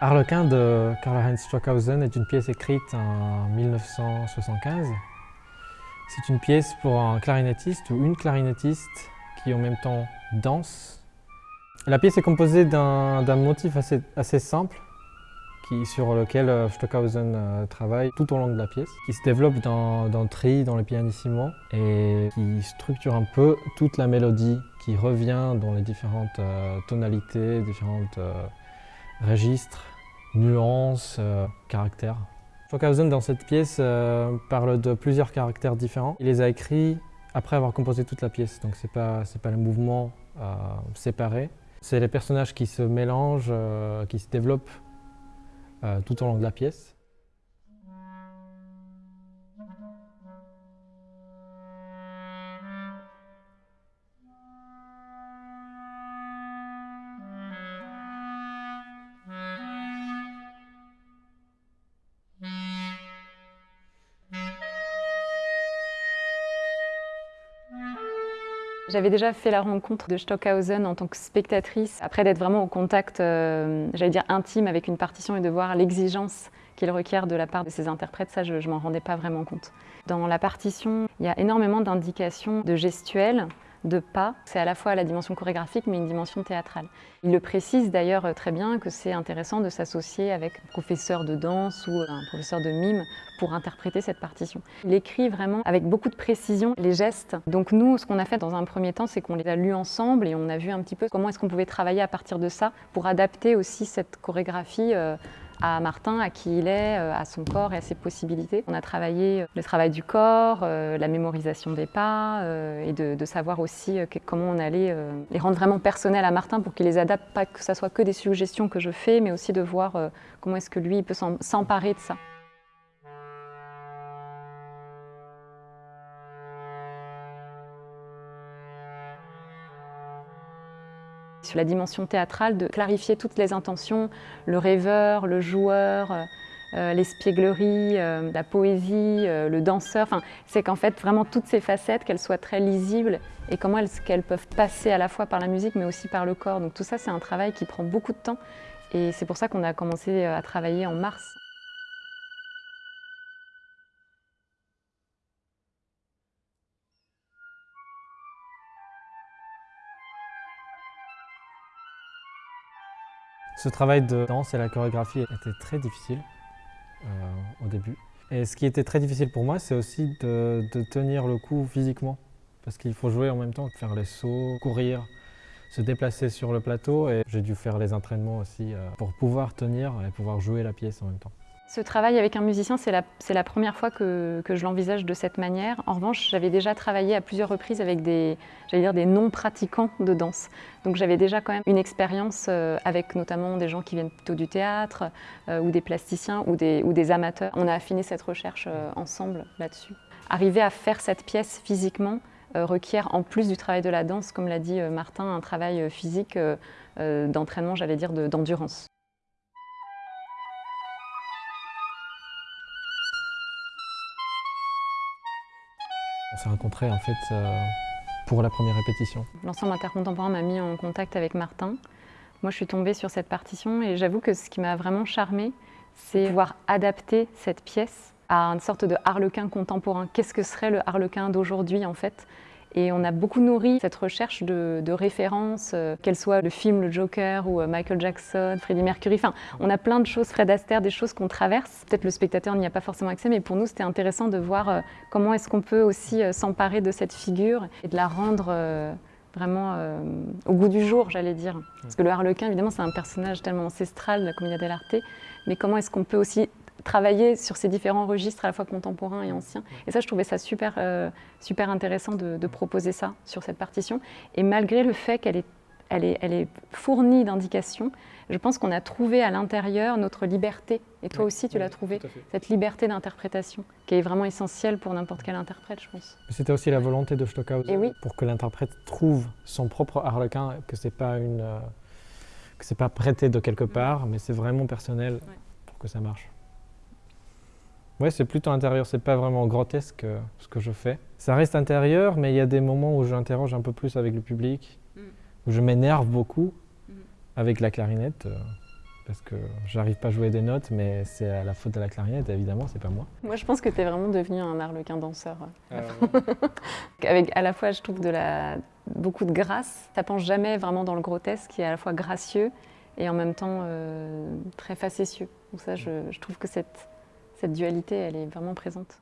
Harlequin de Karl-Heinz Stockhausen est une pièce écrite en 1975. C'est une pièce pour un clarinettiste ou une clarinettiste qui en même temps danse. La pièce est composée d'un motif assez, simple qui, sur lequel euh, Stockhausen euh, travaille tout au long de la pièce, qui se développe dans, le tri, dans le pianissimo et qui structure un peu toute la mélodie qui revient dans les différentes euh, tonalités, différentes registres, nuances, euh, caractères. Stockhausen, dans cette pièce, euh, parle de plusieurs caractères différents. Il les a écrits après avoir composé toute la pièce, donc ce n'est pas, pas le mouvement euh, séparé. C'est les personnages qui se mélangent, qui se développent tout au long de la pièce. J'avais déjà fait la rencontre de Stockhausen en tant que spectatrice, après d'être vraiment au contact, euh, j'allais dire intime avec une partition et de voir l'exigence qu'il requiert de la part de ses interprètes, ça je ne m'en rendais pas vraiment compte. Dans la partition, il y a énormément d'indications de gestuels, de pas. C'est à la fois la dimension chorégraphique, mais une dimension théâtrale. Il le précise d'ailleurs euh, très bien que c'est intéressant de s'associer avec un professeur de danse ou un professeur de mime pour interpréter cette partition. Il écrit vraiment avec beaucoup de précision les gestes. Donc nous, ce qu'on a fait dans un premier temps, c'est qu'on les a lus ensemble et on a vu un petit peu comment est-ce qu'on pouvait travailler à partir de ça pour adapter aussi cette chorégraphie euh, à Martin, à qui il est, euh, à son corps et à ses possibilités. On a travaillé euh, le travail du corps, euh, la mémorisation des pas et de, savoir aussi comment on allait les rendre vraiment personnels à Martin pour qu'il les adapte, pas que ça soit que des suggestions que je fais, mais aussi de voir comment est-ce que lui peut s'emparer de ça. Sur la dimension théâtrale, de clarifier toutes les intentions, le rêveur, le joueur, euh, l'espièglerie, euh, la poésie, euh, le danseur. Enfin, c'est qu'en fait, vraiment toutes ces facettes, qu'elles soient très lisibles et comment elles, peuvent passer à la fois par la musique mais aussi par le corps. Donc tout ça, c'est un travail qui prend beaucoup de temps et c'est pour ça qu'on a commencé à travailler en mars. Ce travail de danse et la chorégraphie était très difficile euh, au début. Et ce qui était très difficile pour moi, c'est aussi de, tenir le coup physiquement. Parce qu'il faut jouer en même temps, faire les sauts, courir, se déplacer sur le plateau. Et j'ai dû faire les entraînements aussi euh, pour pouvoir tenir et pouvoir jouer la pièce en même temps. Ce travail avec un musicien, c'est la, première fois que, je l'envisage de cette manière. En revanche, j'avais déjà travaillé à plusieurs reprises avec des, des non-pratiquants de danse. Donc j'avais déjà quand même une expérience euh, avec notamment des gens qui viennent plutôt du théâtre, euh, ou des plasticiens, ou des, ou des, amateurs. On a affiné cette recherche euh, ensemble là-dessus. Arriver à faire cette pièce physiquement requiert, en plus du travail de la danse, comme l'a dit Martin, un travail physique d'entraînement, j'allais dire, d'endurance. On s'est rencontrés en fait euh, pour la première répétition. L'ensemble intercontemporain m'a mis en contact avec Martin. Moi je suis tombée sur cette partition et j'avoue que ce qui m'a vraiment charmée, c'est pouvoir adapter cette pièce à une sorte de harlequin contemporain. Qu'est-ce que serait le harlequin d'aujourd'hui en fait? Et on a beaucoup nourri cette recherche de, références, euh, qu'elle soit le film Le Joker ou euh, Michael Jackson, Freddie Mercury. Enfin, on a plein de choses, Fred Astaire, des choses qu'on traverse. Peut-être le spectateur n'y a pas forcément accès, mais pour nous, c'était intéressant de voir euh, comment est-ce qu'on peut aussi s'emparer de cette figure et de la rendre vraiment au goût du jour, j'allais dire. Parce que le harlequin, évidemment, c'est un personnage tellement ancestral de la Commedia dell'arte, mais comment est-ce qu'on peut aussi travailler sur ces différents registres à la fois contemporains et anciens. Et ça, je trouvais ça super, euh, super intéressant de, proposer ça sur cette partition. Et malgré le fait qu'elle est, elle est, elle est fournie d'indications, je pense qu'on a trouvé à l'intérieur notre liberté. Et toi aussi, tu l'as trouvé, cette liberté d'interprétation, qui est vraiment essentielle pour n'importe quel interprète, je pense. C'était aussi la volonté de Stockhausen, oui. pour que l'interprète trouve son propre harlequin, que ce n'est pas, une, euh, que pas prêté de quelque part, mais c'est vraiment personnel pour que ça marche. Oui, c'est plutôt intérieur, c'est pas vraiment grotesque euh, ce que je fais. Ça reste intérieur, mais il y a des moments où j'interroge un peu plus avec le public, mm. où je m'énerve beaucoup mm. avec la clarinette. Euh, parce que j'arrive pas à jouer des notes, mais c'est à la faute de la clarinette, évidemment, c'est pas moi. Moi, je pense que tu es vraiment devenu un arlequin danseur. Avec à la fois, je trouve, de la... beaucoup de grâce. Ça penche jamais vraiment dans le grotesque, qui est à la fois gracieux et en même temps euh, très facétieux. Donc ça, je, je trouve que cette, cette dualité, elle est vraiment présente.